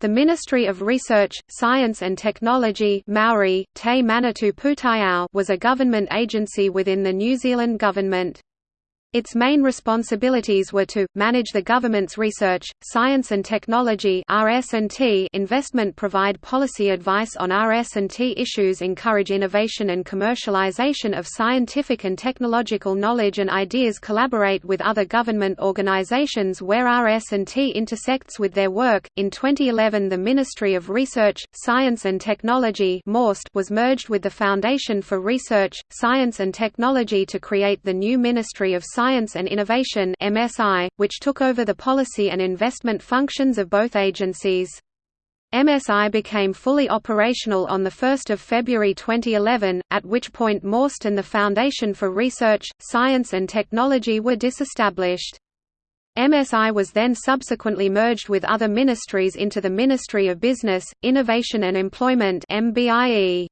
The Ministry of Research, Science and Technology Maori, Te Manatu Pūtaiao was a government agency within the New Zealand government. Its main responsibilities were to, manage the government's research, science and technology investment provide policy advice on RS&T issues encourage innovation and commercialization of scientific and technological knowledge and ideas collaborate with other government organizations where RS&T intersects with their work. In 2011 the Ministry of Research, Science and Technology was merged with the Foundation for Research, Science and Technology to create the new Ministry of Science Science and Innovation MSI, which took over the policy and investment functions of both agencies. MSI became fully operational on 1 February 2011, at which point MORST and the Foundation for Research, Science and Technology were disestablished. MSI was then subsequently merged with other ministries into the Ministry of Business, Innovation and Employment MBIE.